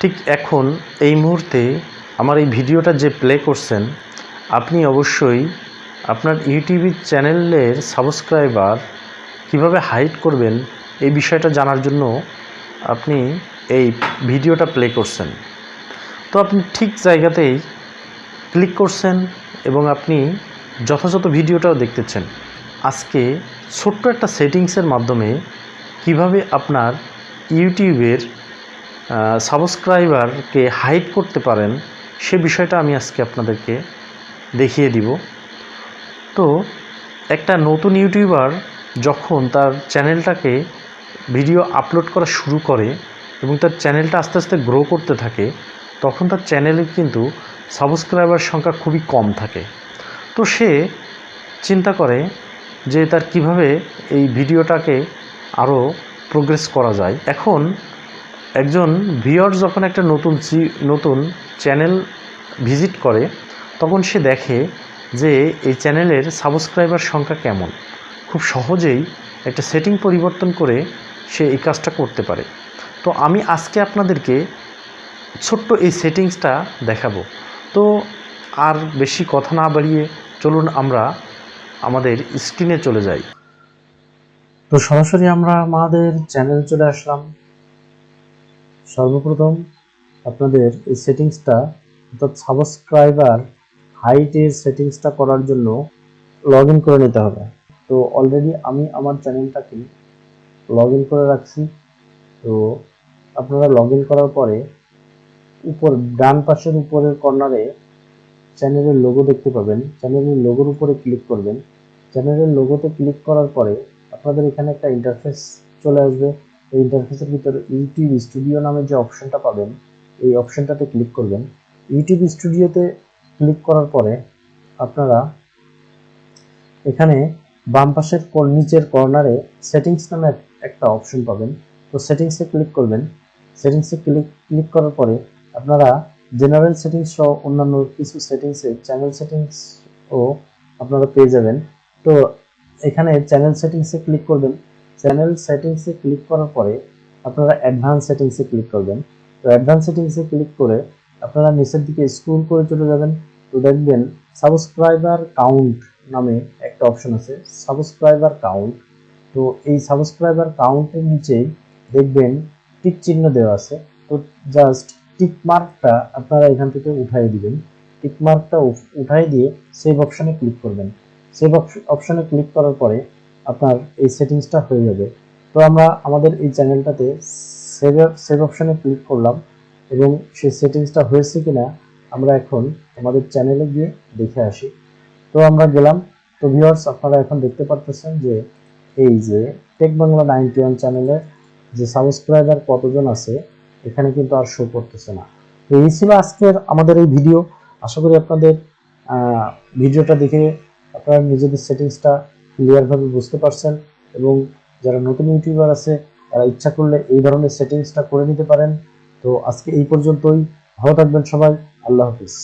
ঠিক এখন, এই মুহূর্তে আমার এই ভিডিওটা যে প্লে করছেন, আপনি অবশ্যই আপনার ইউটিউব চ্যানেলের সাবস্ক্রাইবার কীভাবে হাইড করবেন, এই বিষয়টা জানার জন্য আপনি এই ভিডিওটা প্লে করছেন। তো আপনি ঠিক জায়গাতেই ক্লিক করছেন এবং আপনি যথাযথ ভিডিওটাও দেখতেছেন। আজকে ছোট্ট একটা সেটিংসের মাধ্যমে কীভাবে আপনার ইউটিউবের সাবস্ক্রাইবারকে হাইড করতে পারেন, সে বিষয়টা আমি আজকে আপনাদেরকে দেখিয়ে দিব। তো, একটা নতুন ইউটিউবার যখন তার চ্যানেলটাকে ভিডিও আপলোড করা শুরু করে এবং তার চ্যানেলটা আস্তে আস্তে গ্রো করতে থাকে, তখন তার চ্যানেলে কিন্তু সাবস্ক্রাইবার সংখ্যা খুবই কম থাকে। তো সে চিন্তা করে যে তার কীভাবে এই ভিডিওটাকে আরও প্রোগ্রেস করা যায়। এখন একজন ভিওর যখন একটা নতুন নতুন চ্যানেল ভিজিট করে, তখন সে দেখে যে এই চ্যানেলের সাবস্ক্রাইবার সংখ্যা কেমন। খুব সহজেই একটা সেটিং পরিবর্তন করে সে এই কাজটা করতে পারে। তো আমি আজকে আপনাদেরকে ছোট্ট এই সেটিংসটা দেখাবো। তো আর বেশি কথা না বাড়িয়ে চলুন আমরা আমাদের স্ক্রিনে চলে যাই। তো সরাসরি আমরা আমাদের চ্যানেলে চলে আসলাম। সর্বপ্রথম আপনাদের এই সেটিংসটা, অর্থাৎ সাবস্ক্রাইবার হাইটের সেটিংসটা করার জন্য লগ করে নিতে হবে। তো অলরেডি আমি আমার চ্যানেলটাকে লগ করে রাখছি। তো আপনারা লগ করার পরে উপর, ডান পাশের উপরের কর্নারে চ্যানেলের লোগো দেখতে পাবেন। চ্যানেলের লোগোর উপরে ক্লিক করবেন। চ্যানেলের লোগোতে ক্লিক করার পরে আপনাদের এখানে একটা ইন্টারফেস চলে আসবে। এই ইন্টারফেসের ভিতরে ইউটিউব স্টুডিও নামে যে অপশনটা পাবেন, এই অপশনটাতে ক্লিক করবেন। ইউটিউব স্টুডিওতে ক্লিক করার পরে আপনারা এখানে বাম পাশের নিচের কর্নারে সেটিংস নামে একটা অপশন পাবেন। তো সেটিংসে ক্লিক করবেন। সেটিংসে ক্লিক ক্লিক করার পরে আপনারা জেনারেল সেটিংস সহ অন্যান্য কিছু সেটিংসে চ্যানেল সেটিংস ও আপনারা পেয়ে যাবেন। তো এখানে চ্যানেল সেটিংসে ক্লিক করবেন। চ্যানেল সেটিংসে ক্লিক করার পরে আপনারা অ্যাডভান্স সেটিংসে ক্লিক করবেন। তো অ্যাডভান্স সেটিংসে ক্লিক করে আপনারা নিচের দিকে স্ক্রল করে চলে যাবেন। তো দেখবেন সাবস্ক্রাইবার কাউন্ট নামে একটা অপশন আছে, সাবস্ক্রাইবার কাউন্ট। তো এই সাবস্ক্রাইবার কাউন্টের নিচেই দেখবেন টিক চিহ্ন দেওয়া আছে। তো জাস্ট টিক মার্কটা আপনারা এখান থেকে উঠাই দিবেন। টিক মার্কটা উঠাই দিয়ে সেভ অপশনে ক্লিক করবেন। সেভ অপশনে ক্লিক করার পরে আপনার এই সেটিংসটা হয়ে যাবে। তো আমরা আমাদের এই চ্যানেলটাতে সেভ সেভ অপশনে ক্লিক করলাম এবং সেই সেটিংসটা হয়েছে কিনা আমরা এখন আমাদের চ্যানেলে গিয়ে দেখে আসি। তো আমরা গেলাম। তো ভিউয়ার্স আপনারা এখন দেখতে পারতেছেন যে এই যে টেক বাংলা নাইনটি ওয়ান চ্যানেলের যে সাবস্ক্রাইবার কতজন আছে, এখানে কিন্তু আর শো করতেছে না। তো এই ছিল আজকের আমাদের এই ভিডিও আশা করি আপনাদের ভিডিওটা দেখে আপনারা নিজেদের সেটিংসটা ক্লিয়ারভাবে বুঝতে পারছেন এবং যারা নতুন ইউটিউবার আছে, তারা ইচ্ছা করলে এই ধরনের সেটিংসটা করে নিতে পারেন। তো আজকে এই পর্যন্তই। ভালো থাকবেন সবাই। আল্লাহ হাফিজ।